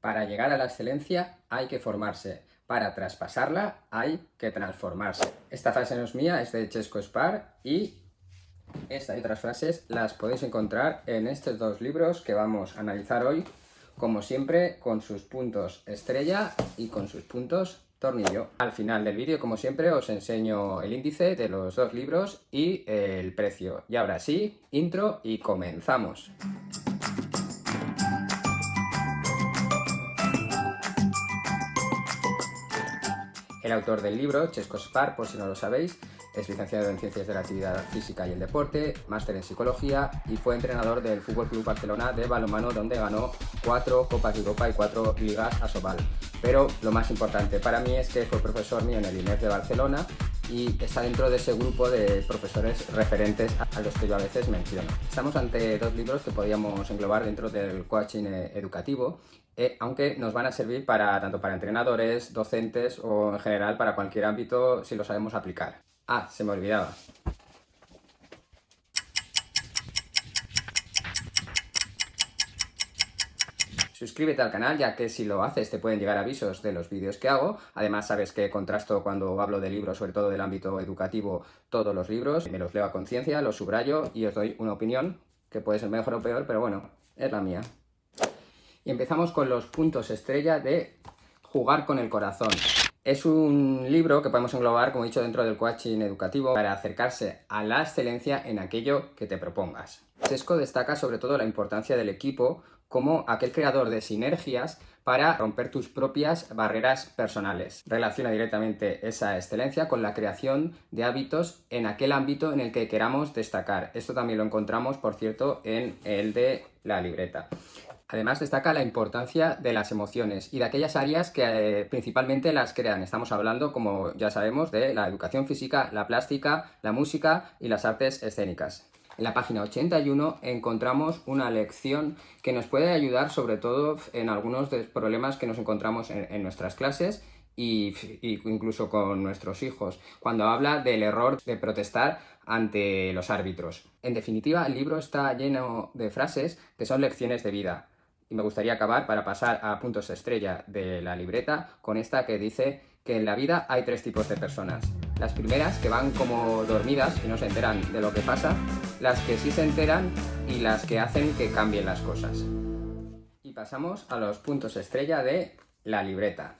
Para llegar a la excelencia hay que formarse. Para traspasarla hay que transformarse. Esta frase no es mía, es de Chesco Spar y esta y otras frases las podéis encontrar en estos dos libros que vamos a analizar hoy, como siempre, con sus puntos estrella y con sus puntos tornillo. Al final del vídeo, como siempre, os enseño el índice de los dos libros y el precio. Y ahora sí, intro y comenzamos. El autor del libro, Chesco Spar, por si no lo sabéis, es licenciado en Ciencias de la Actividad Física y el Deporte, máster en Psicología y fue entrenador del Fútbol Club Barcelona de balonmano donde ganó cuatro Copas de Europa y cuatro Ligas a Sobal. Pero lo más importante para mí es que fue profesor mío en el INEF de Barcelona y está dentro de ese grupo de profesores referentes a los que yo a veces menciono. Estamos ante dos libros que podríamos englobar dentro del coaching eh, educativo, eh, aunque nos van a servir para tanto para entrenadores, docentes o en general para cualquier ámbito si lo sabemos aplicar. Ah, se me olvidaba. Suscríbete al canal ya que si lo haces te pueden llegar avisos de los vídeos que hago. Además sabes que contrasto cuando hablo de libros, sobre todo del ámbito educativo, todos los libros. Me los leo a conciencia, los subrayo y os doy una opinión que puede ser mejor o peor, pero bueno, es la mía. Y empezamos con los puntos estrella de jugar con el corazón. Es un libro que podemos englobar, como he dicho, dentro del coaching educativo para acercarse a la excelencia en aquello que te propongas. Sesco destaca sobre todo la importancia del equipo como aquel creador de sinergias para romper tus propias barreras personales. Relaciona directamente esa excelencia con la creación de hábitos en aquel ámbito en el que queramos destacar. Esto también lo encontramos, por cierto, en el de la libreta. Además destaca la importancia de las emociones y de aquellas áreas que eh, principalmente las crean. Estamos hablando, como ya sabemos, de la educación física, la plástica, la música y las artes escénicas. En la página 81 encontramos una lección que nos puede ayudar sobre todo en algunos de los problemas que nos encontramos en, nuestras clases y, incluso con nuestros hijos, cuando habla del error de protestar ante los árbitros. En definitiva, el libro está lleno de frases que son lecciones de vida. Y me gustaría acabar para pasar a puntos estrella de la libreta con esta que dice que en la vida hay tres tipos de personas. Las primeras que van como dormidas y no se enteran de lo que pasa, las que sí se enteran y las que hacen que cambien las cosas. Y pasamos a los puntos estrella de la libreta.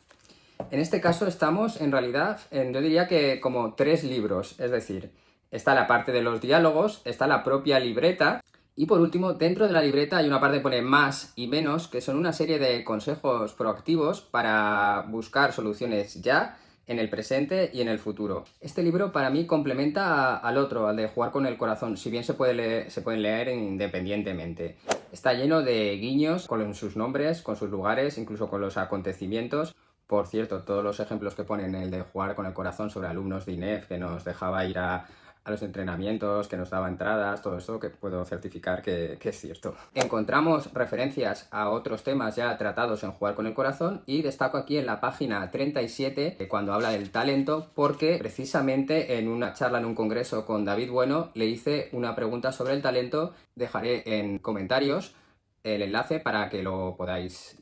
En este caso estamos en realidad, en, yo diría que como tres libros, es decir, está la parte de los diálogos, está la propia libreta y por último, dentro de la libreta hay una parte que pone más y menos, que son una serie de consejos proactivos para buscar soluciones ya en el presente y en el futuro. Este libro para mí complementa al otro, al de jugar con el corazón, si bien se, puede se pueden leer independientemente. Está lleno de guiños con sus nombres, con sus lugares, incluso con los acontecimientos. Por cierto, todos los ejemplos que ponen el de jugar con el corazón sobre alumnos de INEF, que nos dejaba ir a, a los entrenamientos, que nos daba entradas, todo eso que puedo certificar que, es cierto. Encontramos referencias a otros temas ya tratados en Jugar con el Corazón y destaco aquí en la página 37 eh, cuando habla del talento porque precisamente en una charla en un congreso con David Bueno le hice una pregunta sobre el talento, dejaré en comentarios el enlace para que lo podáis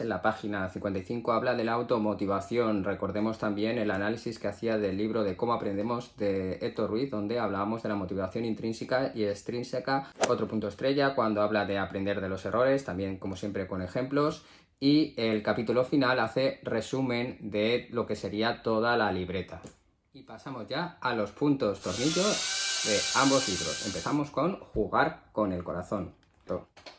En la página 55 habla de la automotivación. Recordemos también el análisis que hacía del libro de cómo aprendemos de Héctor Ruiz, donde hablábamos de la motivación intrínseca y extrínseca. Otro punto estrella cuando habla de aprender de los errores, también como siempre con ejemplos. Y el capítulo final hace resumen de lo que sería toda la libreta. Y pasamos ya a los puntos tornillos de ambos libros. Empezamos con jugar con el corazón.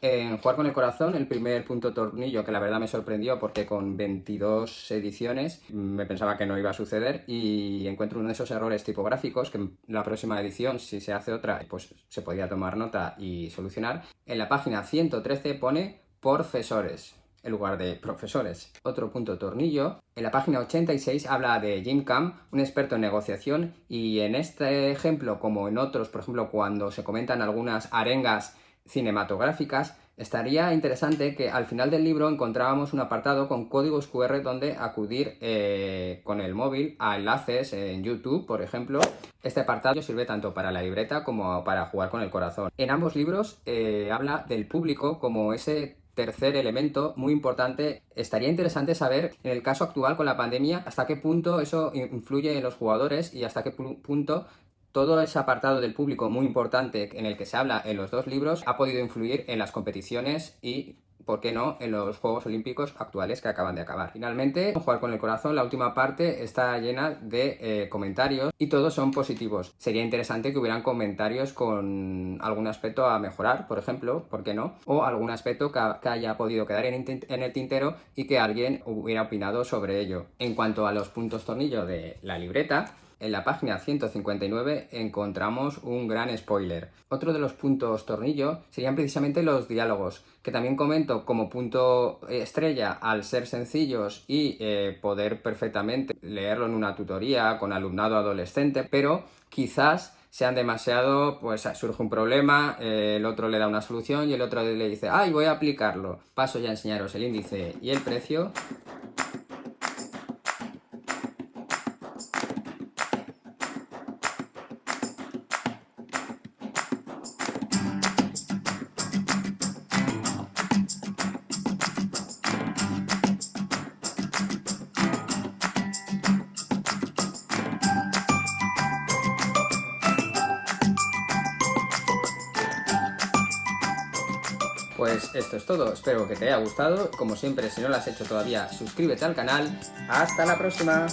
En Jugar con el Corazón, el primer punto tornillo, que la verdad me sorprendió porque con 22 ediciones me pensaba que no iba a suceder y encuentro uno de esos errores tipográficos que en la próxima edición, si se hace otra, pues se podría tomar nota y solucionar. En la página 113 pone profesores en lugar de profesores. Otro punto tornillo. En la página 86 habla de Jim Cam, un experto en negociación, y en este ejemplo, como en otros, por ejemplo, cuando se comentan algunas arengas cinematográficas, estaría interesante que al final del libro encontrábamos un apartado con códigos QR donde acudir eh, con el móvil a enlaces en YouTube, por ejemplo. Este apartado sirve tanto para la libreta como para jugar con el corazón. En ambos libros eh, habla del público como ese tercer elemento muy importante, estaría interesante saber en el caso actual con la pandemia hasta qué punto eso influye en los jugadores y hasta qué punto todo ese apartado del público muy importante en el que se habla en los dos libros ha podido influir en las competiciones y ¿por qué no?, en los Juegos Olímpicos actuales que acaban de acabar. Finalmente, Jugar con el Corazón, la última parte está llena de eh, comentarios y todos son positivos. Sería interesante que hubieran comentarios con algún aspecto a mejorar, por ejemplo, ¿por qué no? O algún aspecto que, haya podido quedar en, en el tintero y que alguien hubiera opinado sobre ello. En cuanto a los puntos tornillo de la libreta, en la página 159 encontramos un gran spoiler. Otro de los puntos tornillo serían precisamente los diálogos, que también comento como punto estrella al ser sencillos y eh, poder perfectamente leerlo en una tutoría con alumnado adolescente, pero quizás sean demasiado, pues surge un problema, eh, el otro le da una solución y el otro le dice, ¡ay, voy a aplicarlo! Paso ya a enseñaros el índice y el precio. Pues esto es todo, espero que te haya gustado. Como siempre, si no lo has hecho todavía, suscríbete al canal. ¡Hasta la próxima!